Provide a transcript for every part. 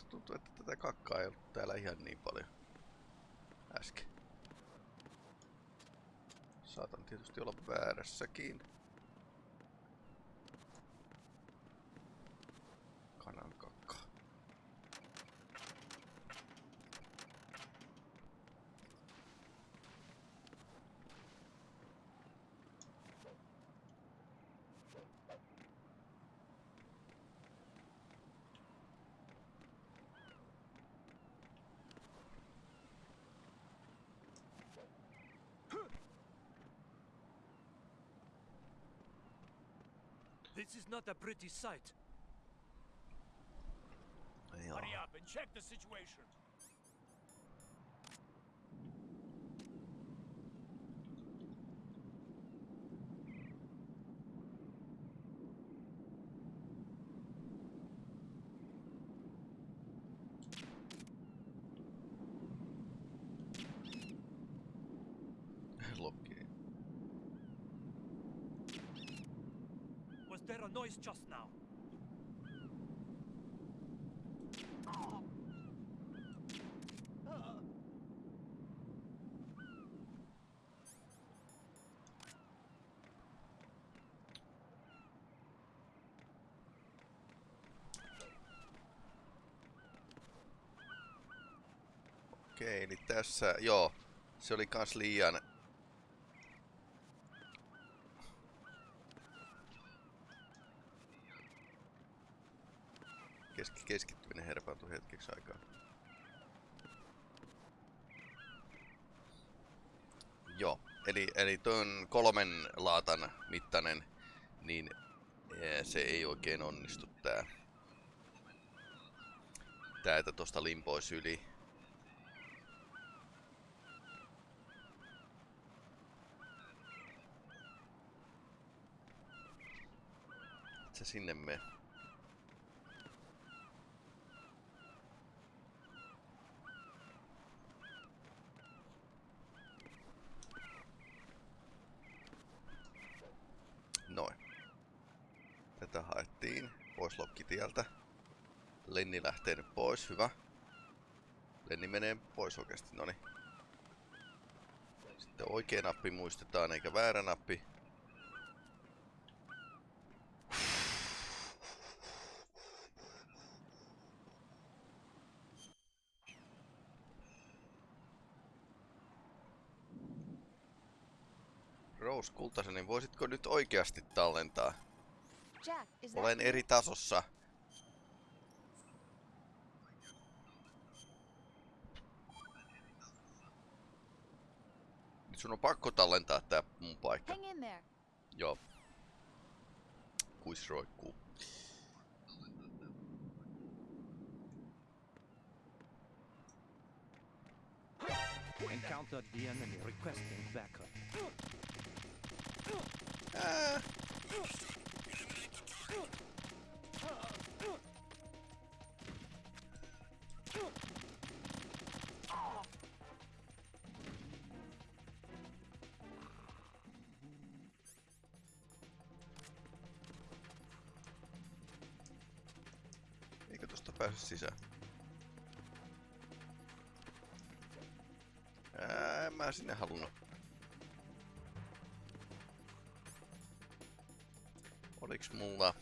tuntuu, että tätä kakkaa ei ollut täällä ihan niin paljon äsken. Saatan tietysti olla väärässäkin. Not a pretty sight. Joo. Hurry up and check the situation. Lokki. Was there a noise just now? Okei, eli tässä, joo, se oli kans liian... eli, tuon kolmen laatan mittainen, niin eh, se ei oikein onnistu tää. Tää, että tosta limpois yli. Se sinne me. Noin. Tätä haettiin pois lokkitieltä. Lenni lähtee nyt pois, hyvä. Lenni menee pois oikeasti, noni. Sitten oikea nappi muistetaan, eikä väärä nappi. Rose Kultasen, niin voisitko nyt oikeasti tallentaa? Jack, is that Olen eri tasossa. Nyt sun on pakko tallentaa tää mun paikka. Hang in there. Joo. Kuis roikkuu. Encountered the enemy requesting backup. Ää. Eikö tosta pääse sisään? Ää, en mä sinne halunnut. Oliks mulla...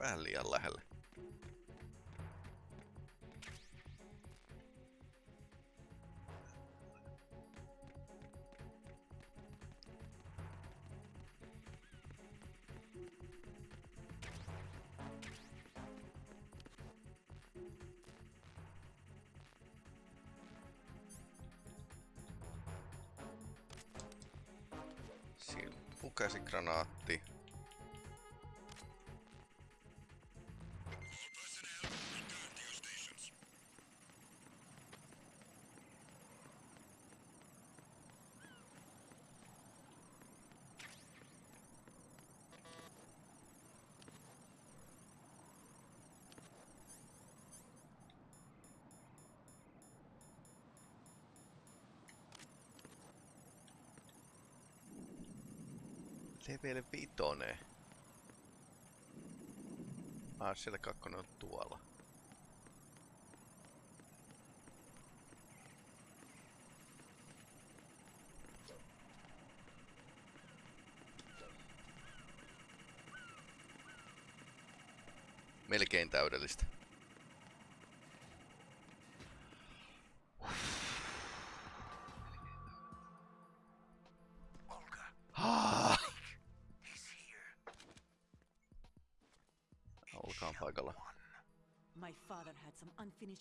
vähän liian lähelle. Silppukäsikranaatti. All Level 5. Ah, siellä kakkonen on tuolla. Melkein täydellistä.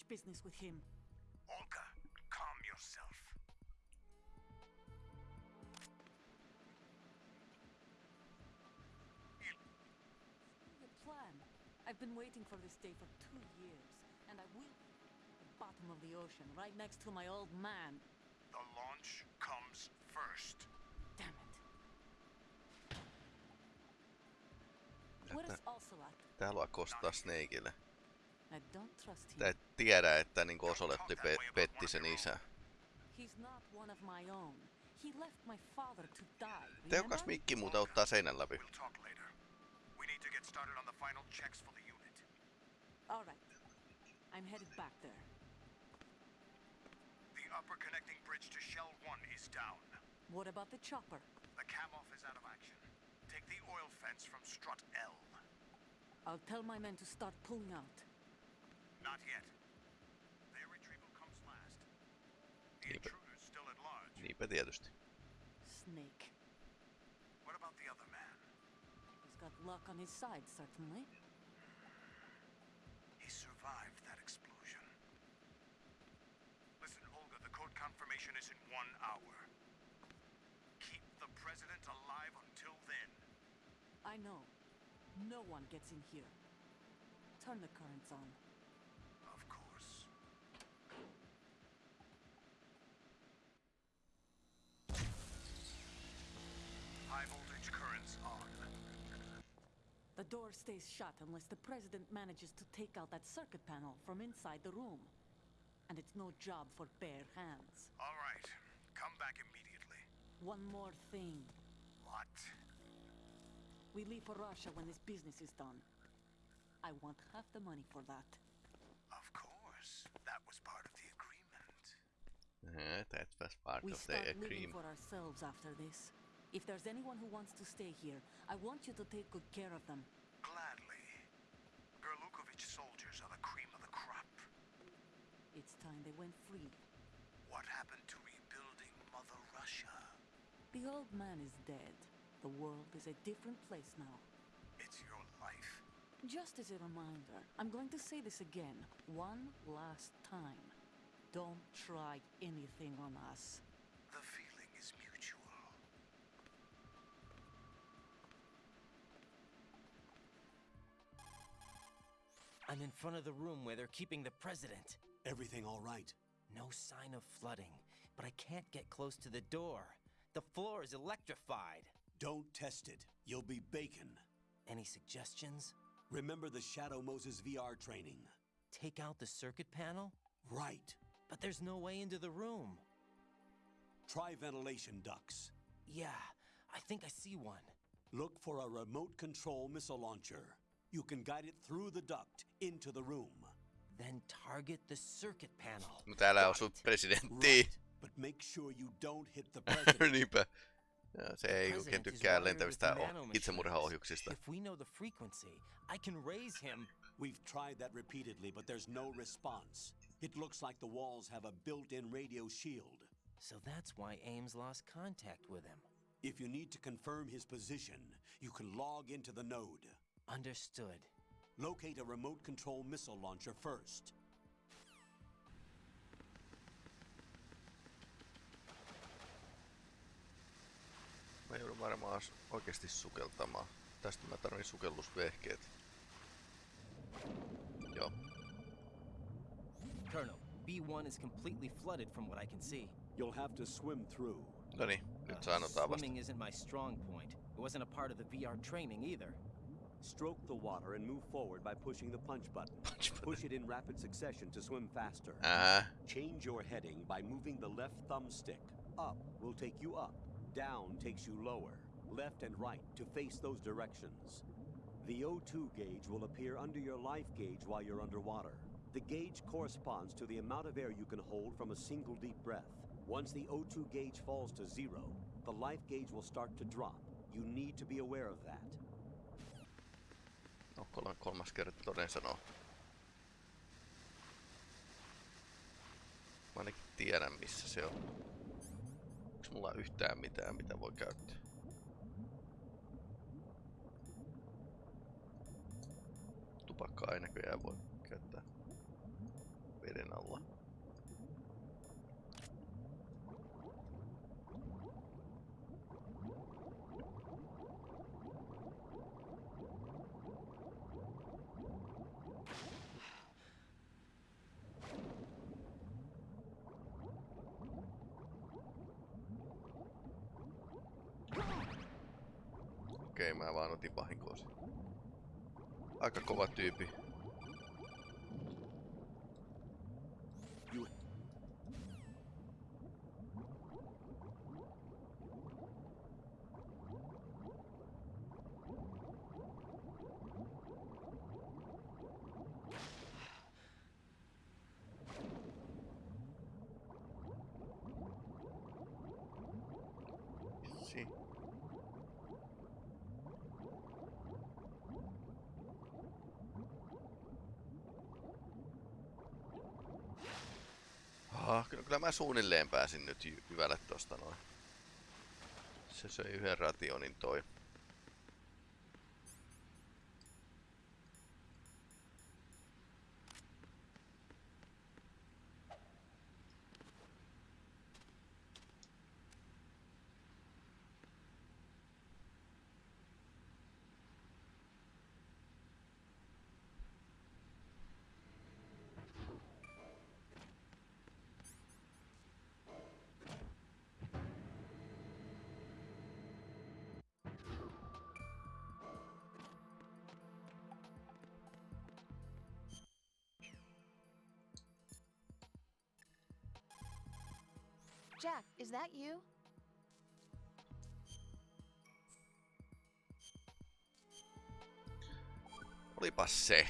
Business with him. Olga, calm yourself. The plan. I've been waiting for this day for two years, and I will. At the bottom of the ocean, right next to my old man. The launch comes first. Damn it. Where is Ocelot? Tää haluaa kostaa Snakeille. I don't trust him. Tää ei tiedä, että niinku Osoletti pe- petti sen isä. He's not one of my own. He left my father to die. Tehokas mikki muuten ottaa seinän läpi. We'll talk later. We need to get started on the final checks for the unit. All right. I'm headed back there. The upper connecting bridge to Shell 1 is down. What about the chopper? The Kamov is out of action. Take the oil fence from strut L. I'll tell my men to start pulling out. Not yet. Their retrieval comes last. The Yeah, but- still at large. Niinpä tietysti. Snake. What about the other man? He's got luck on his side, certainly. He survived that explosion. Listen, Olga, the code confirmation is in one hour. Keep the president alive until then. I know. No one gets in here. Turn the currents on. The door stays shut unless the president manages to take out that circuit panel from inside the room. And it's no job for bare hands. All right. Come back immediately. One more thing. What? We leave for Russia when this business is done. I want half the money for that. Of course. That was part of the agreement. Uh, that was part We of the agreement. We start living agreement. for ourselves after this. If there's anyone who wants to stay here, I want you to take good care of them. Gladly. Gurlukovich soldiers are the cream of the crop. It's time they went free. What happened to rebuilding Mother Russia? The old man is dead. The world is a different place now. It's your life. Just as a reminder, I'm going to say this again, one last time. Don't try anything on us. I'm in front of the room where they're keeping the president. Everything all right? No sign of flooding, but I can't get close to the door. The floor is electrified. Don't test it. You'll be bacon. Any suggestions? Remember the Shadow Moses VR training? Take out the circuit panel? Right. But there's no way into the room. Try ventilation ducts. Yeah, I think I see one. Look for a remote control missile launcher. You can guide it through the duct into the room. Then target the circuit panel. No täällä Got osuu it. presidentti. Right. But make sure you don't hit the president. Niinpä. Joo, se ei oikein President tykkää lentävistä oh, nanomachines. itsemurhaohjuksista. If we know the frequency, I can raise him. We've tried that repeatedly, but there's no response. It looks like the walls have a built-in radio shield. So that's why Ames lost contact with him. If you need to confirm his position, you can log into the node. Understood. Locate a remote control missile launcher first. Mä joudun varmaan oikeasti sukeltamaan. Tästä mä tarvin sukellusvehkeet. Joo. Colonel, B1 is completely flooded from what I can see. You'll have to swim through. No niin, nyt Uh, sanotaan swimming isn't my strong point. It wasn't a part of the VR training either. Stroke the water and move forward by pushing the punch button. Punch button. Push it in rapid succession to swim faster. Ää, Change your heading by moving the left thumbstick. Up will take you up. Down takes you lower. Left and right to face those directions. The O2 gauge will appear under your life gauge while you're underwater. The gauge corresponds to the amount of air you can hold from a single deep breath. Once the O2 gauge falls to zero, the life gauge will start to drop. You need to be aware of that. Kol- kolmas kerta toden sanoo. Mä ainakin tiedän missä se on. Onks mulla yhtään mitään mitä voi käyttää? Tupakkaa ei näköjään voi hevosen. Aika kova tyypi. Mä suunnilleen pääsin nyt hyvälle tosta noin. Se söi yhden rationin toi. Jack, is that you? Olipas se.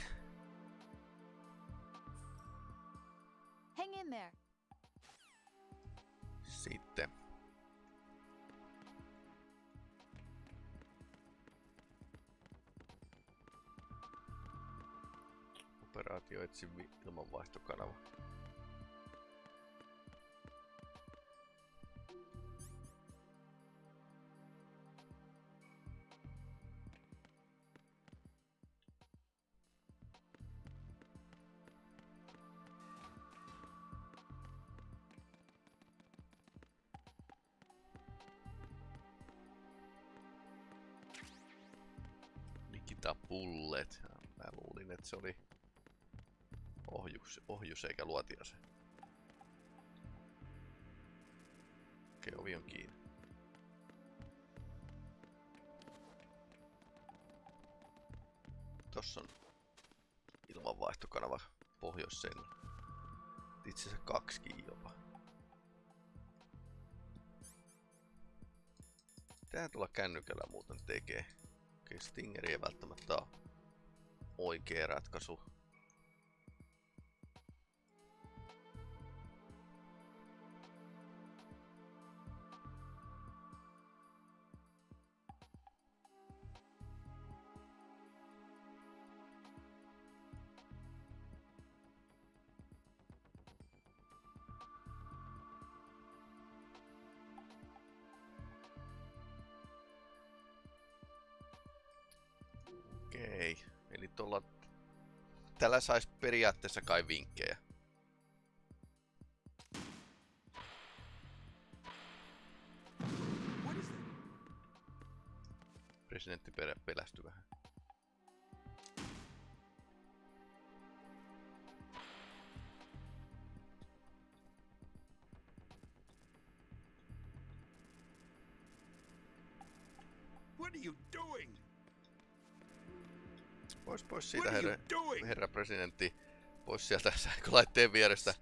Hang in there. Sitten. Operaatio etsi ilmanvaihtokanava. Bullet. Mä luulin, että se oli ohjus, ohjus eikä luotiase. Okei, ovi on kiinni. Tossa on ilmanvaihtokanava pohjoiseen. Itse asiassa kaksikin jopa. Mitähän tuolla kännykällä muuten tekee? Okei, Stingeri ei välttämättä ole oikea ratkaisu. Tällä saisi periaatteessa kai vinkkejä. What is it? Presidentti pe- pelästyi vähän. Pois siitä herra, herra presidentti. Pois sieltä sähkölaitteen vierestä.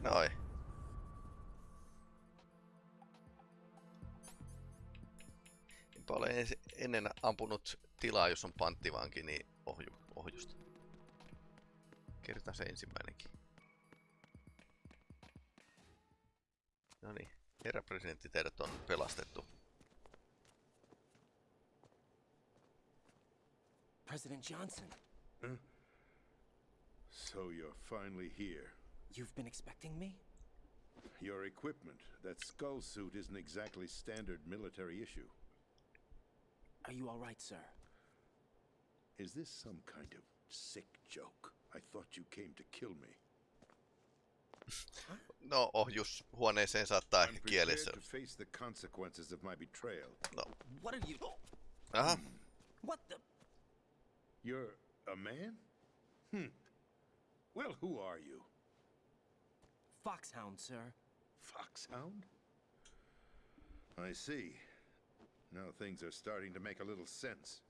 Noin. Enpä ole ennen ampunut tilaa, jos on panttivanki, niin ohju, ohjusta. Kerta se ensimmäinenkin. No niin, herra presidentti, teidät on pelastettu. President Johnson, So you're finally here. you've been expecting me? Your equipment, that skull suit isn't exactly standard military issue. Are you all right, sir? Is this some kind of sick joke? I thought you came to kill me. No, ohjus huoneeseen saattaa I'm ehkä prepared kielessä. to face the consequences of my betrayal. No, What are you? aha. What the? You're a man? Hmm. Well, who are you? Foxhound, sir. Foxhound? I see. Now things are starting to make a little sense.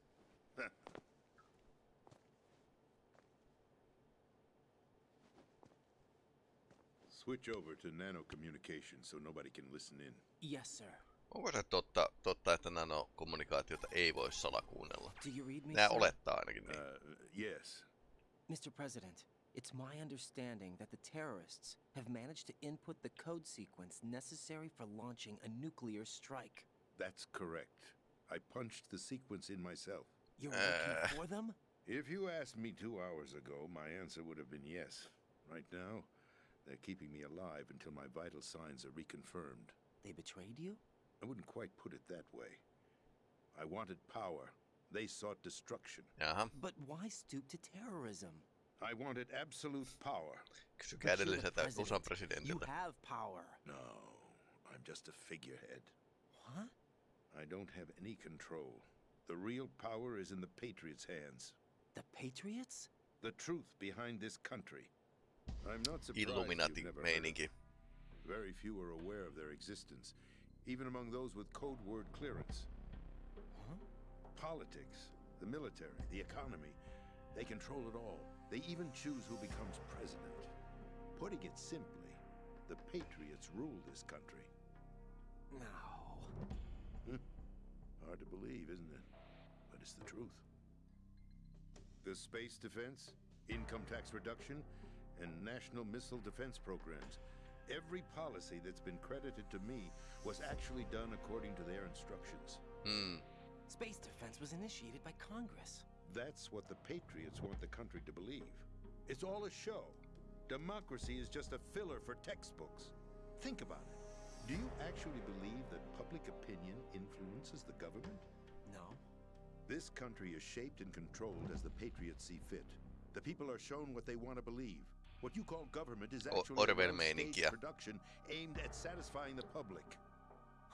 Switch over to nano communication so nobody can listen in. Yes, sir. Onko se totta, totta että nanokommunikaatiota ei voi salakuunnella? Do you read me, Nää olettaa ainakin niin. Uh, yes. Mr. President, it's my understanding that the terrorists have managed to input the code sequence necessary for launching a nuclear strike. That's correct. I punched the sequence in myself. You're Uh. working for them? If you asked me two hours ago, my answer would have been yes. Right now, they're keeping me alive until my vital signs are reconfirmed. They betrayed you? I wouldn't quite put it that way. I wanted power. They sought destruction. Jaha, But why stoop to terrorism? I wanted absolute power. kysykää But you're the edelliseltä president. You have power. No, I'm just a figurehead. What? I don't have any control. The real power is in the Patriots' hands. The Patriots? The truth behind this country. I'm not surprised you've never heard. Very few are aware of their existence, even among those with code word clearance. Politics, the military, the economy, they control it all. They even choose who becomes president. Putting it simply, the Patriots rule this country. No. Hard to believe, isn't it? But it's the truth. The space defense, income tax reduction, and national missile defense programs. Every policy that's been credited to me was actually done according to their instructions. Hmm. Space defense was initiated by Congress. That's what the Patriots want the country to believe. It's all a show. Democracy is just a filler for textbooks. Think about it. Do you actually believe that public opinion influences the government? No. This country is shaped and controlled as the Patriots see fit. The people are shown what they want to believe. What you call government is actually a Orwell meininkiä. production aimed at satisfying the public.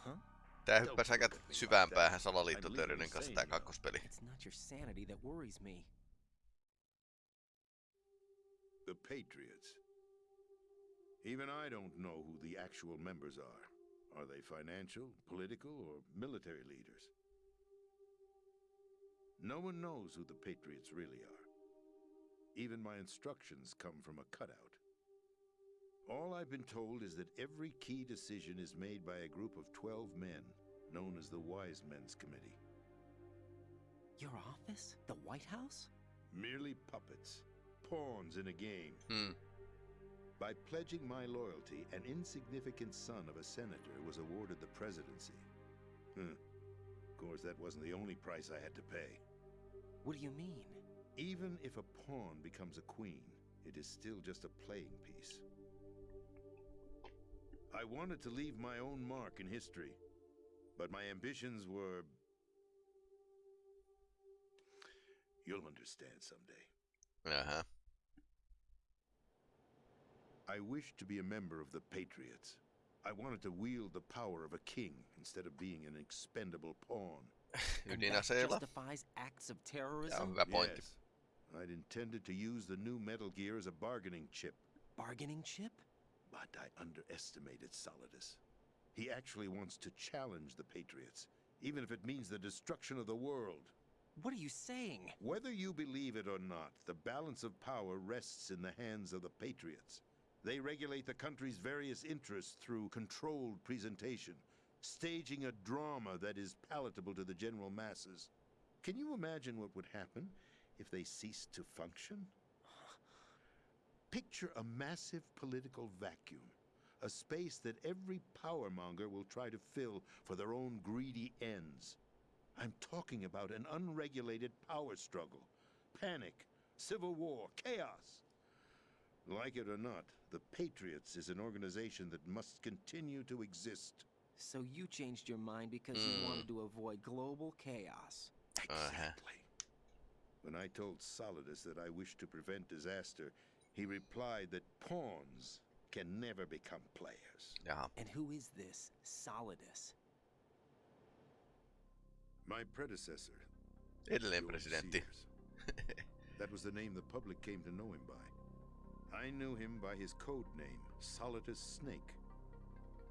Huh? Tää hyppäsi aika syvään päähän salaliittoteorioiden kanssa tää kakkospeli. It's not your sanity that worries me. The Patriots. Even I don't know who the actual members are. Are they financial, political, or military leaders? No one knows who the Patriots really are. Even my instructions come from a cutout. All I've been told is that every key decision is made by a group of 12 men, known as the Wise Men's Committee. Your office? The White House? Merely puppets, pawns in a game. Hmm. By pledging my loyalty, an insignificant son of a senator was awarded the presidency. Huh. Of course, that wasn't the only price I had to pay. What do you mean? Even if a pawn becomes a queen, it is still just a playing piece. I wanted to leave my own mark in history. But my ambitions were. You'll understand someday. Jaha. I wished to be a member of the Patriots. I wanted to wield the power of a king instead of being an expendable pawn. And that justifies acts of Tämä on terrorism? hyvä. Yes. I'd intended to use the new Metal Gear as a bargaining chip, Bargaining chip? but I underestimated Solidus. He actually wants to challenge the Patriots, even if it means the destruction of the world. What are you saying? Whether you believe it or not, the balance of power rests in the hands of the Patriots. They regulate the country's various interests through controlled presentation, staging a drama that is palatable to the general masses. Can you imagine what would happen if they ceased to function? Picture a massive political vacuum, a space that every powermonger will try to fill for their own greedy ends. I'm talking about an unregulated power struggle, panic, civil war, chaos. Like it or not, the Patriots is an organization that must continue to exist. So you changed your mind because you Hmm. wanted to avoid global chaos. Exactly. When I told Solidus that I wished to prevent disaster, he replied that pawns can never become players. Jaha. And who is this Solidus? My predecessor, Edellinen George presidentti. That was the name the public came to know him by. I knew him by his code name, Solidus Snake.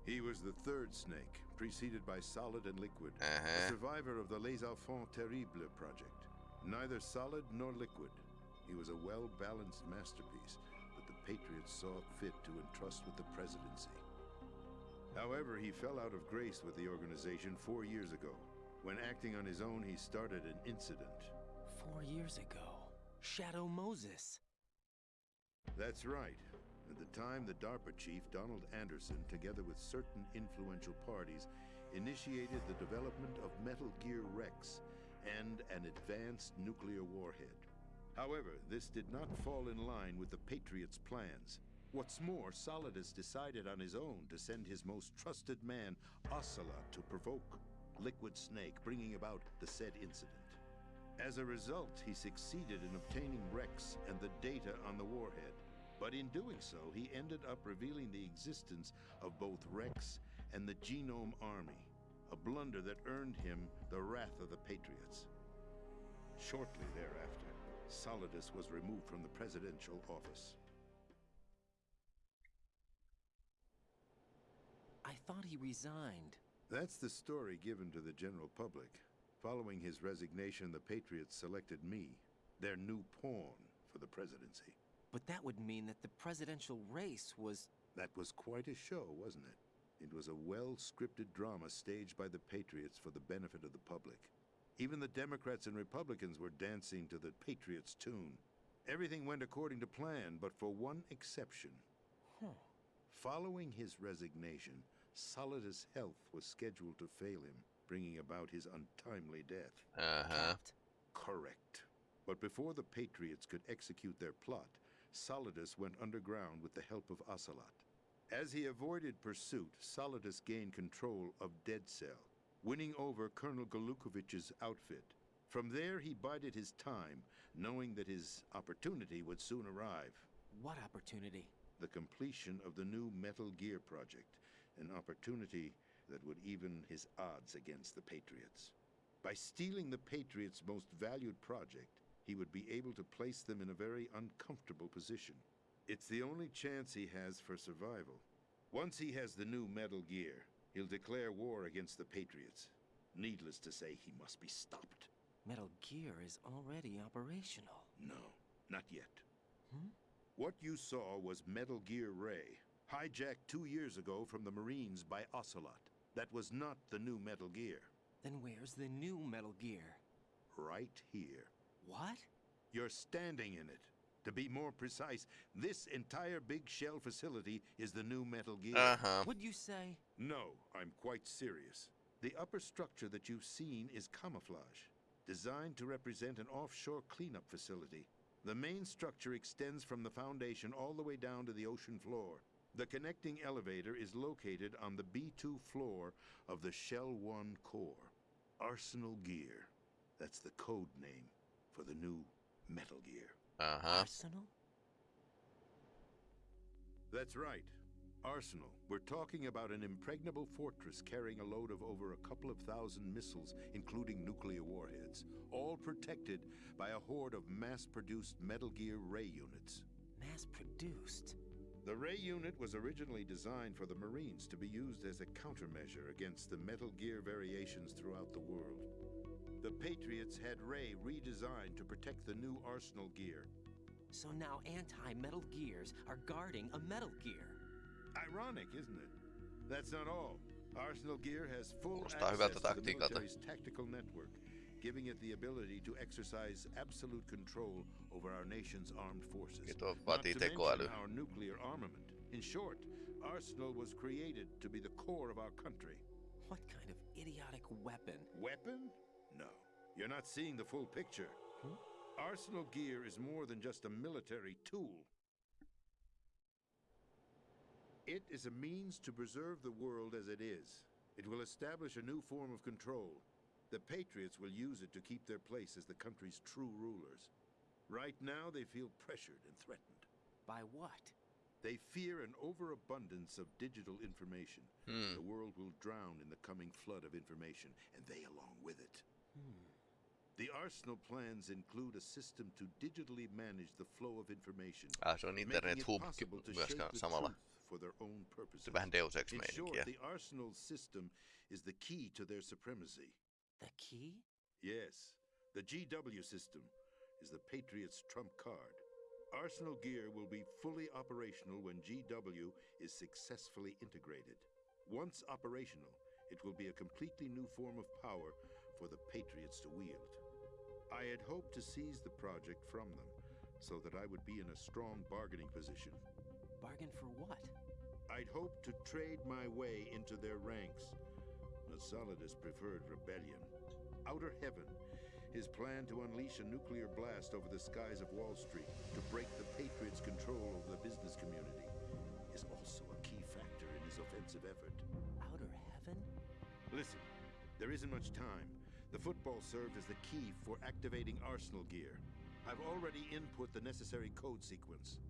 He was the third snake, preceded by Solid and Liquid, a Uh-huh. survivor of the Les Enfants Terribles project. Neither solid nor liquid. He was a well balanced masterpiece that the Patriots saw fit to entrust with the presidency. However, he fell out of grace with the organization four years ago. When acting on his own, he started an incident. Four years ago. Shadow Moses. That's right. At the time, the DARPA chief, Donald Anderson, together with certain influential parties, initiated the development of Metal Gear Rex and an advanced nuclear warhead. However, this did not fall in line with the Patriots' plans. What's more, Solidus decided on his own to send his most trusted man, Ocelot, to provoke Liquid Snake, bringing about the said incident. As a result, he succeeded in obtaining Rex and the data on the warhead. But in doing so, he ended up revealing the existence of both Rex and the Genome Army, a blunder that earned him the wrath of the Patriots. Shortly thereafter, Solidus was removed from the presidential office. I thought he resigned. That's the story given to the general public. Following his resignation, the Patriots selected me, their new pawn, for the presidency. But that would mean that the presidential race was. That was quite a show, wasn't it? It was a well scripted drama staged by the Patriots for the benefit of the public. Even the Democrats and Republicans were dancing to the Patriots' tune. Everything went according to plan, but for one exception. Huh. Following his resignation, Solidus' health was scheduled to fail him, bringing about his untimely death. Uh-huh. Correct. But before the Patriots could execute their plot, Solidus went underground with the help of Ocelot. As he avoided pursuit, Solidus gained control of Dead Cell, winning over Colonel Gurlukovich's outfit. From there, he bided his time, knowing that his opportunity would soon arrive. What opportunity? The completion of the new Metal Gear project, an opportunity that would even his odds against the Patriots. By stealing the Patriots' most valued project, he would be able to place them in a very uncomfortable position. It's the only chance he has for survival. Once he has the new Metal Gear, he'll declare war against the Patriots. Needless to say, he must be stopped. Metal Gear is already operational. No, not yet. Hmm? What you saw was Metal Gear Ray, hijacked two years ago from the Marines by Ocelot. That was not the new Metal Gear. Then where's the new Metal Gear? Right here. What? You're standing in it. To be more precise, this entire big shell facility is the new Metal Gear. Uh-huh. What'd you say? No, I'm quite serious. The upper structure that you've seen is camouflage, designed to represent an offshore cleanup facility. The main structure extends from the foundation all the way down to the ocean floor. The connecting elevator is located on the B2 floor of the Shell 1 core. Arsenal Gear. That's the code name for the new Metal Gear. Aha. Arsenal? That's right. Arsenal. We're talking about an impregnable fortress carrying a load of over a couple of thousand missiles, including nuclear warheads, all protected by a horde of mass produced Metal Gear Ray units. Mass produced? The Ray unit was originally designed for the Marines to be used as a countermeasure against the Metal Gear variations throughout the world. The Patriots had Ray redesigned to protect the new Arsenal gear. So now anti-metal gears are guarding a metal gear. Ironic, isn't it? That's not all. Arsenal Gear has full access to the military's tactical network, giving it the ability to exercise absolute control over our nation's armed forces. Not to mention our nuclear armament. In short, Arsenal was created to be the core of our country. What kind of idiotic weapon? Weapon? No. You're not seeing the full picture. Arsenal gear is more than just a military tool. It is a means to preserve the world as it is. It will establish a new form of control. The Patriots will use it to keep their place as the country's true rulers. Right now, they feel pressured and threatened. By what? They fear an overabundance of digital information. Hmm. The world will drown in the coming flood of information, and they along with it. The Arsenal plans include a system to digitally manage the flow of information, Ah, se on internet hub possible to shape myöskään the samalla. for their own purposes. Se vähän Deus Ex In short, the Arsenal system is the key to their supremacy. The key? Yes, the GW system is the Patriots' trump card. Arsenal Gear will be fully operational when GW is successfully integrated. Once operational, it will be a completely new form of power for the Patriots to wield. I had hoped to seize the project from them so that I would be in a strong bargaining position. Bargain for what? I'd hoped to trade my way into their ranks. Solidus preferred rebellion. Outer Heaven, his plan to unleash a nuclear blast over the skies of Wall Street to break the Patriots' control over the business community, is also a key factor in his offensive effort. Outer heaven? Listen, there isn't much time. The football served as the key for activating Arsenal gear. I've already input the necessary code sequence.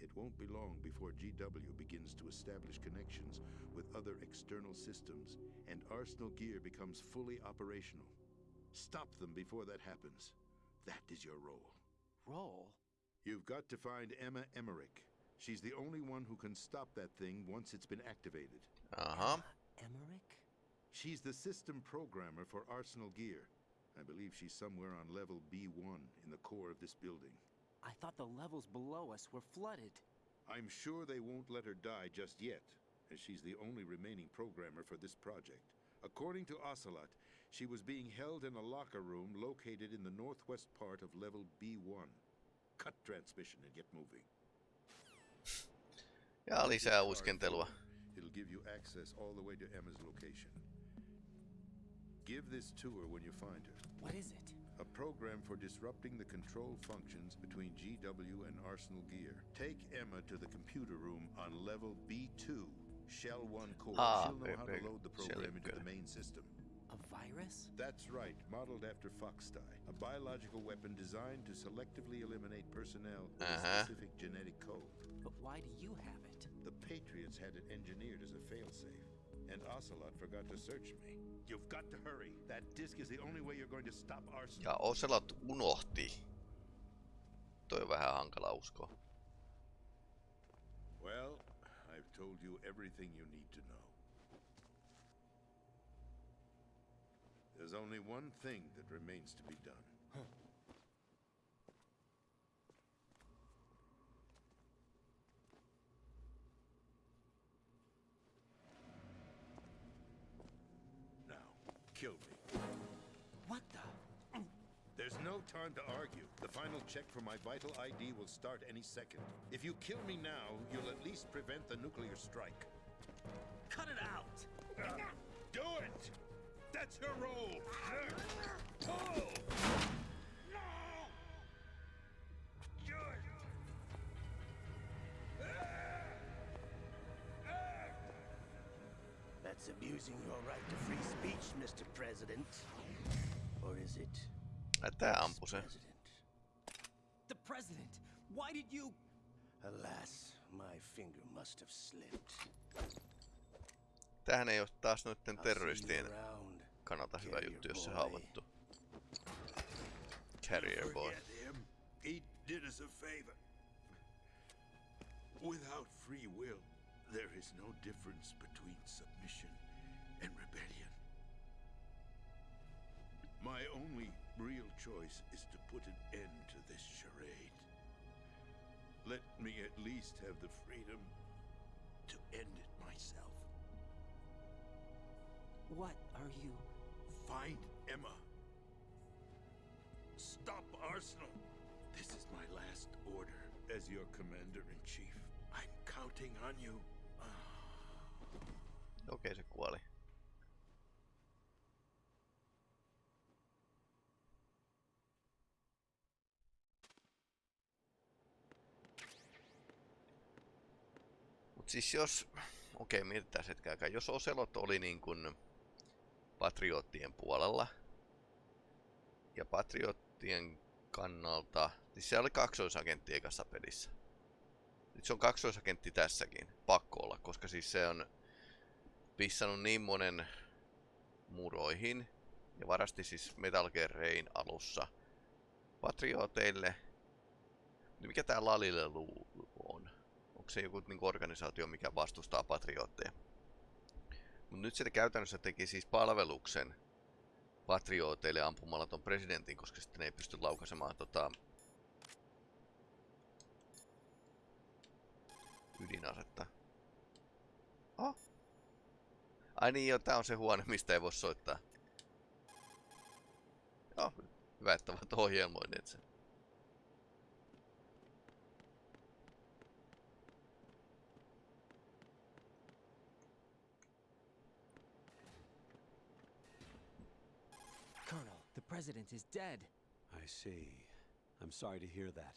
It won't be long before GW begins to establish connections with other external systems, and Arsenal gear becomes fully operational. Stop them before that happens. That is your role. Roll? You've got to find Emma Emmerich. She's the only one who can stop that thing once it's been activated. Uh-huh. Emmerich? She's the system programmer for Arsenal Gear. I believe she's somewhere on level B1 in the core of this building. I thought the levels below us were flooded. I'm sure they won't let her die just yet, as she's the only remaining programmer for this project. According to Ocelot, she was being held in a locker room located in the northwest part of level B1. Cut transmission and get moving. Ja With lisää this uiskentelua. card forward, It'll give you access all the way to Emma's location. Give this to her when you find her. What is it? A program for disrupting the control functions between GW and Arsenal Gear. Take Emma to the computer room on level B2, Shell 1 core. Ah, She'll know big, how to load the program into the main system. A virus? That's right, modeled after Foxdie, a biological weapon designed to selectively eliminate personnel with Uh-huh. a specific genetic code. But why do you have it? The Patriots had it engineered as a failsafe, and Ocelot forgot to search me. You've got to hurry. That disk is the only way you're going to stop Arsenal. Ja Ocelot unohti. Toi on vähän hankala uskoa. Well, I've told you everything you need to know. There's only one thing that remains to be done. Now, kill me. What the? There's no time to argue. The final check for my vital ID will start any second. If you kill me now, you'll at least prevent the nuclear strike. Cut it out! Do it! That's your role! Ah! Pull! It's abusing your right to free speech, Mr. President. Or is it? Tää se. President? The president! Why did you... Alas, my finger must have slipped. Tämähän ei ole taas noitten terroristien kannalta hyvä juttu, jos se boy. haavoittuu. Carrier boy. He did us a favor. Without free will, there is no difference between submission and rebellion. My only real choice is to put an end to this charade. Let me at least have the freedom to end it myself. What are you... Find Emma. Stop Arsenal. This is my last order as your commander in chief. I'm counting on you. Okei, se kuoli. Mut siis jos... Okei, mietitään hetken aikaa. Jos Oselot oli niin kuin patriottien puolella, ja patriottien kannalta... Siis se oli kaksoisagentti ekassa pelissä. Nyt se on kaksoisagentti tässäkin. Pakko olla, koska siis se on pissannut niin monen muroihin ja varasti siis Metal Gear Rain alussa patrioteille. Niin mikä tää Lalille on? Onko se joku niinku organisaatio, mikä vastustaa patriootteja? Mut nyt se käytännössä teki siis palveluksen patrioteille ampumalla ton presidentin, koska sitten ei pysty laukaisemaan tota ydinasetta. Ai niin joo, tää on se huone, mistä ei voi soittaa. Joo, hyvä, että ovat ohjelmoineet sen. Colonel, the president is dead. I see. I'm sorry to hear that.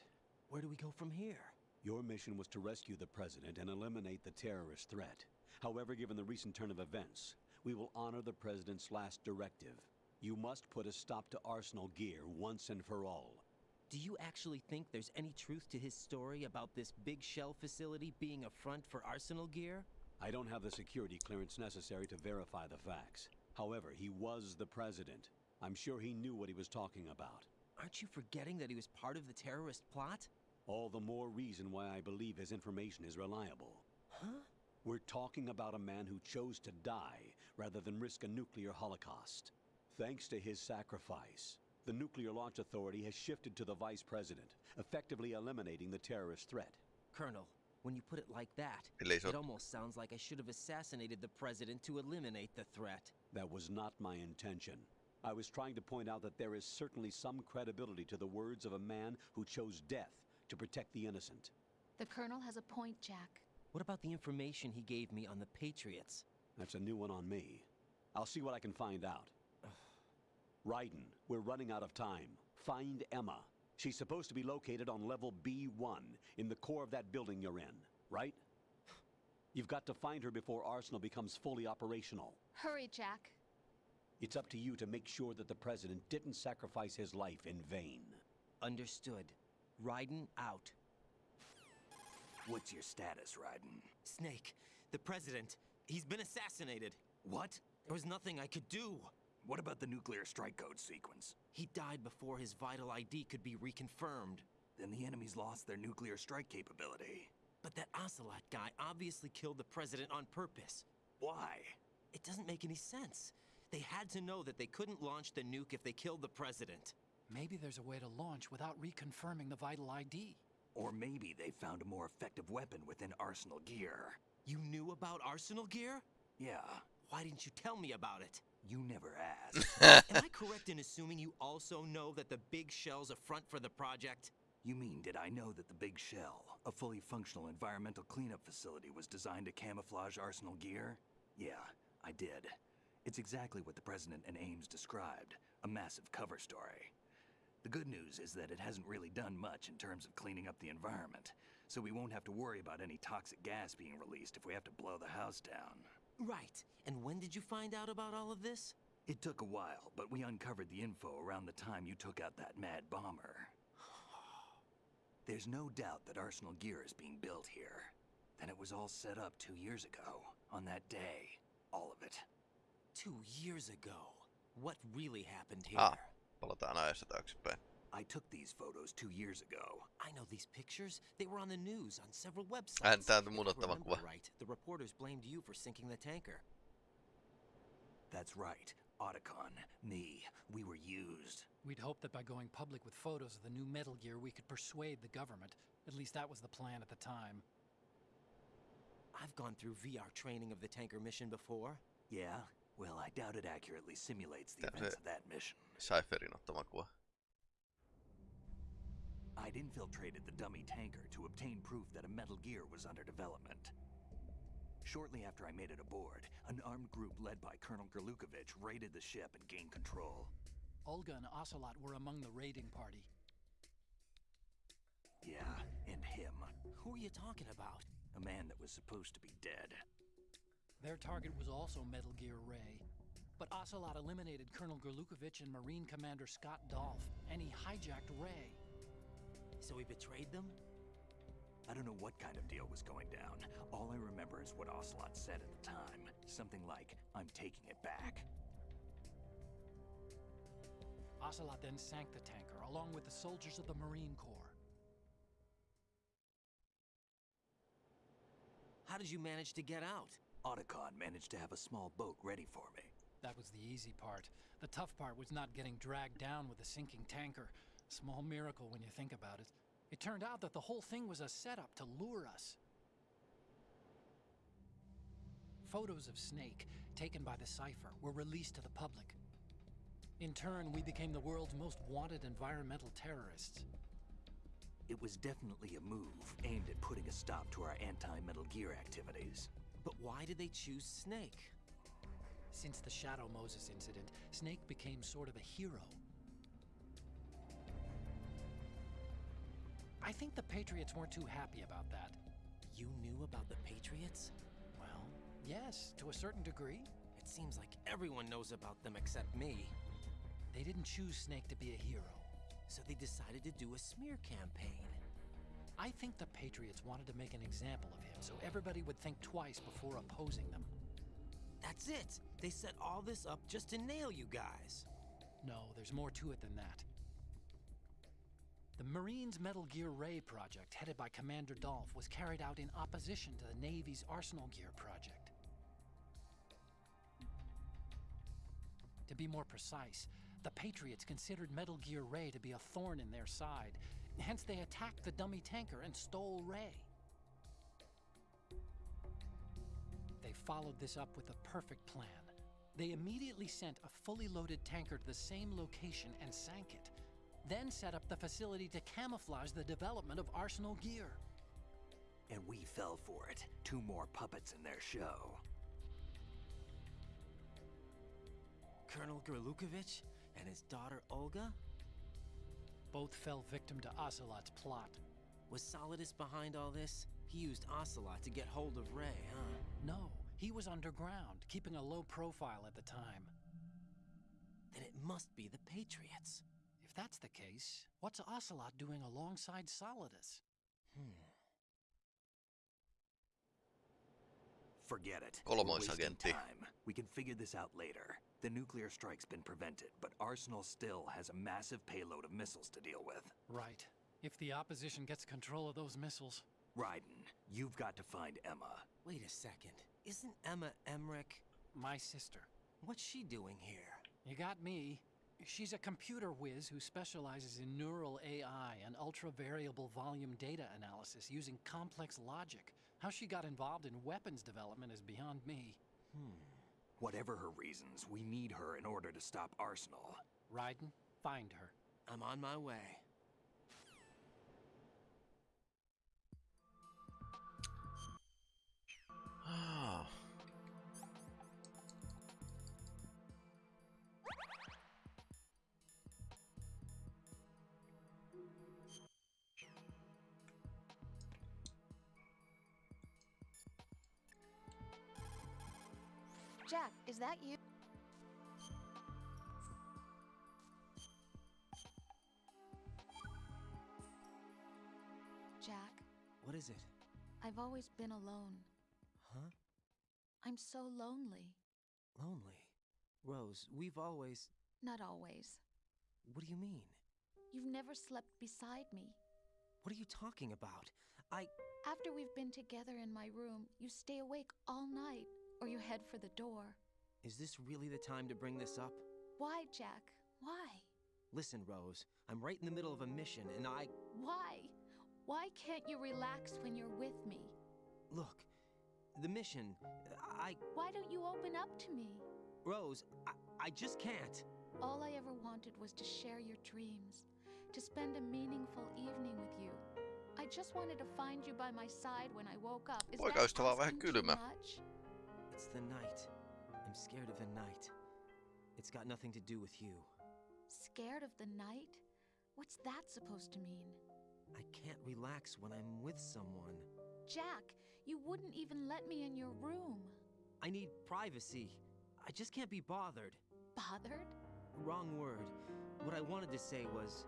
Where do we go from here? Your mission was to rescue the president and eliminate the terrorist threat. However, given the recent turn of events, we will honor the president's last directive. You must put a stop to Arsenal gear once and for all. Do you actually think there's any truth to his story about this big shell facility being a front for Arsenal gear? I don't have the security clearance necessary to verify the facts. However, he was the president. I'm sure he knew what he was talking about. Aren't you forgetting that he was part of the terrorist plot? All the more reason why I believe his information is reliable. Huh? We're talking about a man who chose to die rather than risk a nuclear holocaust. Thanks to his sacrifice, the Nuclear Launch Authority has shifted to the vice president, effectively eliminating the terrorist threat. Colonel, when you put it like that, it almost sounds like I should have assassinated the president to eliminate the threat. That was not my intention. I was trying to point out that there is certainly some credibility to the words of a man who chose death to protect the innocent. The Colonel has a point, Jack. What about the information he gave me on the Patriots? That's a new one on me. I'll see what I can find out. Raiden, we're running out of time. Find Emma. She's supposed to be located on level B1 in the core of that building you're in, right? You've got to find her before Arsenal becomes fully operational. Hurry, Jack. It's up to you to make sure that the president didn't sacrifice his life in vain. Understood. Raiden out. What's your status, Raiden? Snake, the president, he's been assassinated. What? There was nothing I could do. What about the nuclear strike code sequence? He died before his vital ID could be reconfirmed. Then the enemies lost their nuclear strike capability. But that Ocelot guy obviously killed the president on purpose. Why? It doesn't make any sense. They had to know that they couldn't launch the nuke if they killed the president. Maybe there's a way to launch without reconfirming the vital ID. Or maybe they found a more effective weapon within Arsenal gear. You knew about Arsenal gear? Yeah, Why didn't you tell me about it? you never asked. Am I correct in assuming you also know that the big shell's a front for the project? you mean, did I know that the Big Shell, a fully functional environmental cleanup facility, was designed to camouflage Arsenal gear? Yeah, I did. It's exactly what the President and Ames described a massive cover story. The good news is that it hasn't really done much in terms of cleaning up the environment, so we won't have to worry about any toxic gas being released if we have to blow the house down. Right. And when did you find out about all of this? It took a while, but we uncovered the info around the time you took out that mad bomber. There's no doubt that Arsenal gear is being built here. Then it was all set up two years ago, on that day. All of it. Two years ago. What really happened here? Ah, palataan ajassa taaksepäin. I took these photos two years ago. I know these pictures. They were on the news, on several websites. Hän täältä If I munottava remember kuva. right, the reporters blamed you for sinking the tanker. That's right. Otacon, me, we were used. We'd hoped that by going public with photos of the new Metal Gear, we could persuade the government. At least that was the plan at the time. I've gone through VR training of the tanker mission before. Yeah? Well, I doubt it accurately simulates the events of that mission. Cypherin ottama kuva. I'd infiltrated the dummy tanker to obtain proof that a Metal Gear was under development. Shortly after I made it aboard, an armed group led by Colonel Gurlukovich raided the ship and gained control. Olga and Ocelot were among the raiding party. Yeah, and him. Who are you talking about? A man that was supposed to be dead. Their target was also Metal Gear Ray. But Ocelot eliminated Colonel Gurlukovich and Marine Commander Scott Dolph, and he hijacked Ray. So he betrayed them? I don't know what kind of deal was going down. All I remember is what Ocelot said at the time. Something like, I'm taking it back. Ocelot then sank the tanker, along with the soldiers of the Marine Corps. How did you manage to get out? Otacon managed to have a small boat ready for me. That was the easy part. The tough part was not getting dragged down with a sinking tanker. Small miracle when you think about it. It turned out that the whole thing was a setup to lure us. Photos of Snake, taken by the Cypher, were released to the public. In turn, we became the world's most wanted environmental terrorists. It was definitely a move aimed at putting a stop to our anti-Metal Gear activities. But why did they choose Snake? Since the Shadow Moses incident, Snake became sort of a hero. I think the Patriots weren't too happy about that. You knew about the Patriots? Well, yes, to a certain degree. It seems like everyone knows about them except me. They didn't choose Snake to be a hero. So they decided to do a smear campaign. I think the Patriots wanted to make an example of him so everybody would think twice before opposing them. That's it! They set all this up just to nail you guys. No, there's more to it than that. The Marines' Metal Gear Ray project, headed by Commander Dolph, was carried out in opposition to the Navy's Arsenal Gear project. To be more precise, the Patriots considered Metal Gear Ray to be a thorn in their side, hence they attacked the dummy tanker and stole Ray. They followed this up with a perfect plan. They immediately sent a fully loaded tanker to the same location and sank it, then set up the facility to camouflage the development of Arsenal Gear. And we fell for it. Two more puppets in their show. Colonel Gurlukovich and his daughter Olga? Both fell victim to Ocelot's plot. Was Solidus behind all this? He used Ocelot to get hold of Ray, huh? No, he was underground, keeping a low profile at the time. Then it must be the Patriots. If that's the case, what's Ocelot doing alongside Solidus? Hmm. Forget it. We're Kolmoisagentti. time. We can figure this out later. The nuclear strike's been prevented, but Arsenal still has a massive payload of missiles to deal with. Right. If the opposition gets control of those missiles. Raiden, you've got to find Emma. Wait a second. Isn't Emma Emmerich? My sister. What's she doing here? You got me. She's a computer whiz who specializes in neural AI and ultra variable volume data analysis using complex logic. How she got involved in weapons development is beyond me. Hmm. Whatever her reasons, we need her in order to stop Arsenal. Raiden, find her. I'm on my way. Is that you? Jack, What is it? I've always been alone. Huh? I'm so lonely. Lonely. Rose, we've always. Not always. What do you mean? You've never slept beside me. What are you talking about? I. After we've been together in my room, you stay awake all night, or you head for the door. Is this really the time to bring this up? Why, Jack? Why? Listen, Rose, I'm right in the middle of a mission, and I. Why? Why can't you relax when you're with me? Look, the mission. I. Why don't you open up to me? Rose, I, I just can't. All I ever wanted was to share your dreams, to spend a meaningful evening with you. I just wanted to find you by my side when I woke up. Is that vähän too kylmä. much? It's the night. I'm scared of the night. It's got nothing to do with you. Scared of the night? What's that supposed to mean? I can't relax when I'm with someone. Jack, you wouldn't even let me in your room. I need privacy. I just can't be bothered. Bothered? Wrong word. What I wanted to say was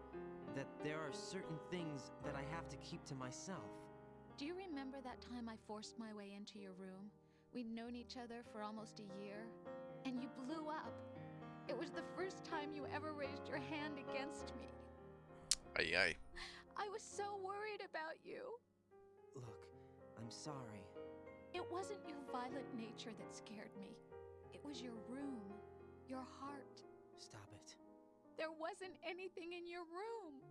that there are certain things that I have to keep to myself. Do you remember that time I forced my way into your room? We'd known each other for almost a year, and you blew up. It was the first time you ever raised your hand against me. Ai ai. I was so worried about you. Look, I'm sorry. It wasn't your violent nature that scared me. It was your room, your heart. Stop it. There wasn't anything in your room.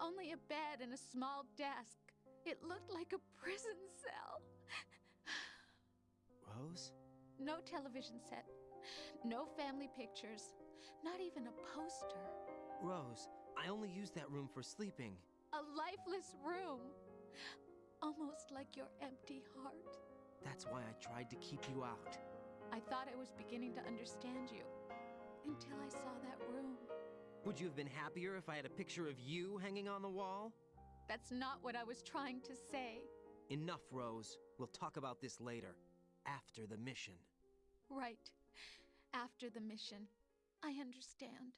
Only a bed and a small desk. It looked like a prison cell. Rose? No television set. No family pictures. Not even a poster. Rose, I only use that room for sleeping. A lifeless room. Almost like your empty heart. That's why I tried to keep you out. I thought I was beginning to understand you. Until I saw that room. Would you have been happier if I had a picture of you hanging on the wall? That's not what I was trying to say. Enough, Rose. We'll talk about this later. After the mission. Right. After the mission. I understand.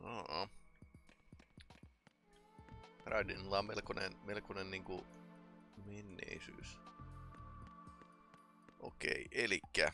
Oo. Raidenilla on melkoinen, melkoinen niinku menneisyys. Okei, elikkä